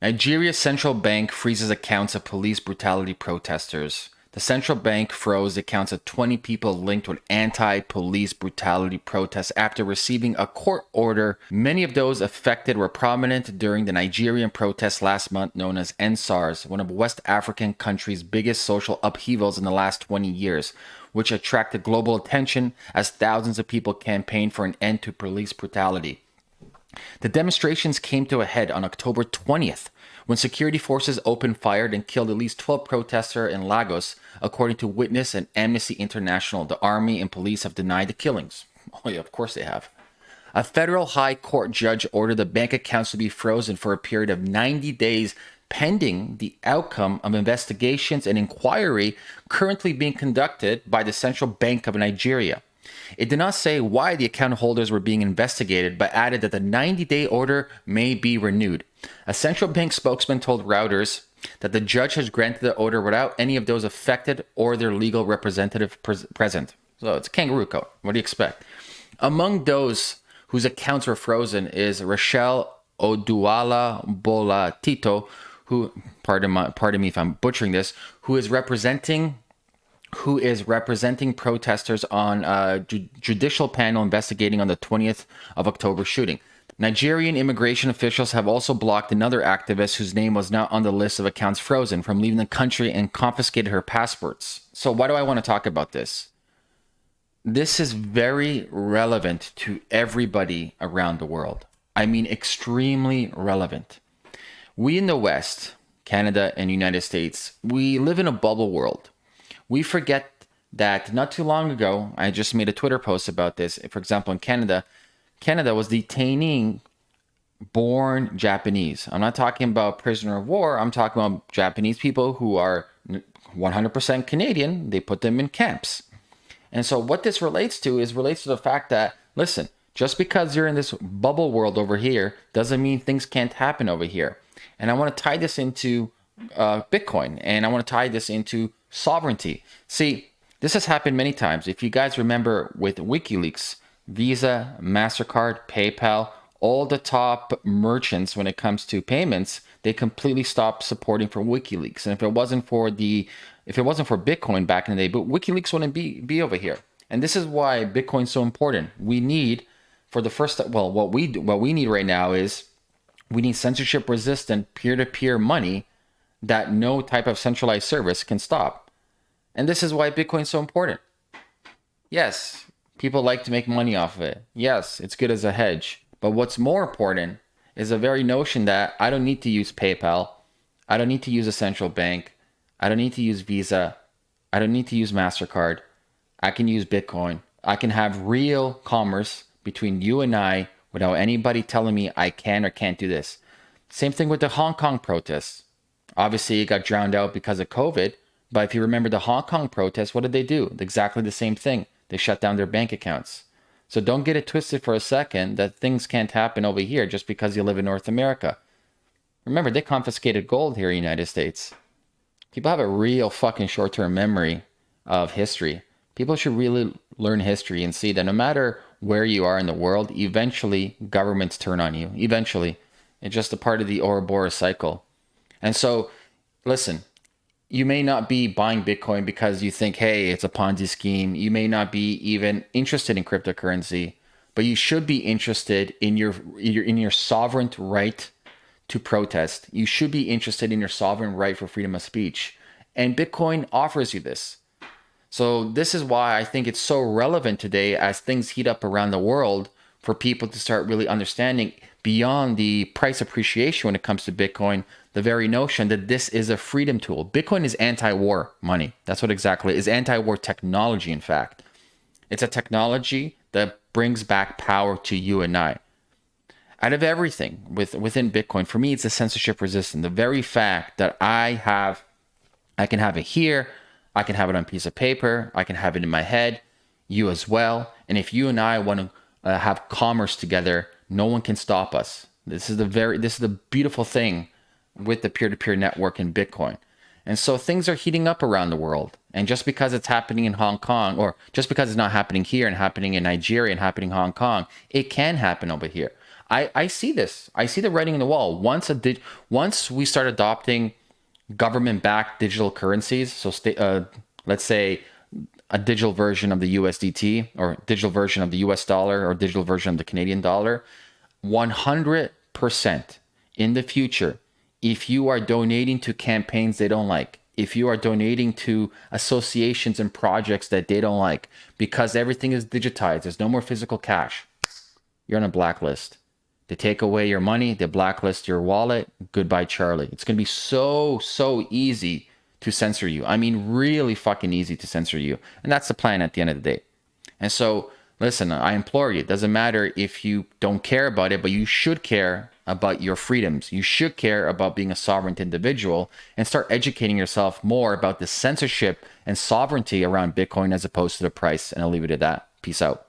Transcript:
Nigeria's central bank freezes accounts of police brutality protesters. The central bank froze accounts of 20 people linked with anti police brutality protests after receiving a court order. Many of those affected were prominent during the Nigerian protests last month, known as EndSARS, one of West African country's biggest social upheavals in the last 20 years, which attracted global attention as thousands of people campaigned for an end to police brutality. The demonstrations came to a head on October 20th when security forces opened fire and killed at least 12 protesters in Lagos, according to Witness and Amnesty International. The army and police have denied the killings. Oh, yeah, of course they have. A federal high court judge ordered the bank accounts to be frozen for a period of 90 days pending the outcome of investigations and inquiry currently being conducted by the Central Bank of Nigeria. It did not say why the account holders were being investigated, but added that the 90 day order may be renewed. A central bank spokesman told Reuters that the judge has granted the order without any of those affected or their legal representative pres- present. So it's kangaroo court. What do you expect? Among those whose accounts were frozen is Rachel Oduala Bolatito, who, pardon, my, pardon me if I'm butchering this, who is representing who is representing protesters on a ju- judicial panel investigating on the 20th of October shooting. Nigerian immigration officials have also blocked another activist whose name was not on the list of accounts frozen from leaving the country and confiscated her passports. So, why do I want to talk about this? This is very relevant to everybody around the world. I mean, extremely relevant. We in the West, Canada and United States, we live in a bubble world we forget that not too long ago, I just made a Twitter post about this. For example, in Canada, Canada was detaining born Japanese. I'm not talking about prisoner of war. I'm talking about Japanese people who are 100% Canadian. They put them in camps. And so what this relates to is relates to the fact that listen, just because you're in this bubble world over here doesn't mean things can't happen over here. And I want to tie this into uh, Bitcoin, and I want to tie this into sovereignty. See, this has happened many times. If you guys remember with WikiLeaks, Visa, MasterCard, PayPal, all the top merchants when it comes to payments, they completely stopped supporting for WikiLeaks. And if it wasn't for the if it wasn't for Bitcoin back in the day, but WikiLeaks wouldn't be be over here. And this is why Bitcoin's so important. We need for the first well, what we what we need right now is we need censorship resistant peer-to-peer money that no type of centralized service can stop. And this is why Bitcoin's so important. Yes, people like to make money off of it. Yes, it's good as a hedge. But what's more important is the very notion that I don't need to use PayPal. I don't need to use a central bank. I don't need to use Visa. I don't need to use MasterCard. I can use Bitcoin. I can have real commerce between you and I without anybody telling me I can or can't do this. Same thing with the Hong Kong protests. Obviously, it got drowned out because of COVID. But if you remember the Hong Kong protests, what did they do? Exactly the same thing. They shut down their bank accounts. So don't get it twisted for a second that things can't happen over here just because you live in North America. Remember, they confiscated gold here in the United States. People have a real fucking short term memory of history. People should really learn history and see that no matter where you are in the world, eventually governments turn on you. Eventually. It's just a part of the Ouroboros cycle. And so, listen, you may not be buying Bitcoin because you think, hey, it's a Ponzi scheme. You may not be even interested in cryptocurrency, but you should be interested in your, in your sovereign right to protest. You should be interested in your sovereign right for freedom of speech. And Bitcoin offers you this. So, this is why I think it's so relevant today as things heat up around the world for people to start really understanding beyond the price appreciation when it comes to Bitcoin, the very notion that this is a freedom tool. Bitcoin is anti-war money. That's what exactly is anti-war technology. In fact, it's a technology that brings back power to you and I. Out of everything with within Bitcoin, for me, it's a censorship resistant. The very fact that I have, I can have it here, I can have it on a piece of paper, I can have it in my head, you as well. And if you and I want to uh, have commerce together, no one can stop us. This is the very, this is the beautiful thing with the peer to peer network in Bitcoin. And so things are heating up around the world. And just because it's happening in Hong Kong, or just because it's not happening here and happening in Nigeria and happening in Hong Kong, it can happen over here. I, I see this. I see the writing on the wall. Once a once we start adopting government-backed digital currencies, so uh, let's say a digital version of the USDT or digital version of the US dollar or digital version of the Canadian dollar, 100% in the future, if you are donating to campaigns they don't like, if you are donating to associations and projects that they don't like, because everything is digitized, there's no more physical cash, you're on a blacklist. They take away your money, they blacklist your wallet. Goodbye, Charlie. It's going to be so, so easy to censor you. I mean, really fucking easy to censor you. And that's the plan at the end of the day. And so, listen, I implore you, it doesn't matter if you don't care about it, but you should care about your freedoms. You should care about being a sovereign individual and start educating yourself more about the censorship and sovereignty around Bitcoin as opposed to the price. And I'll leave it at that. Peace out.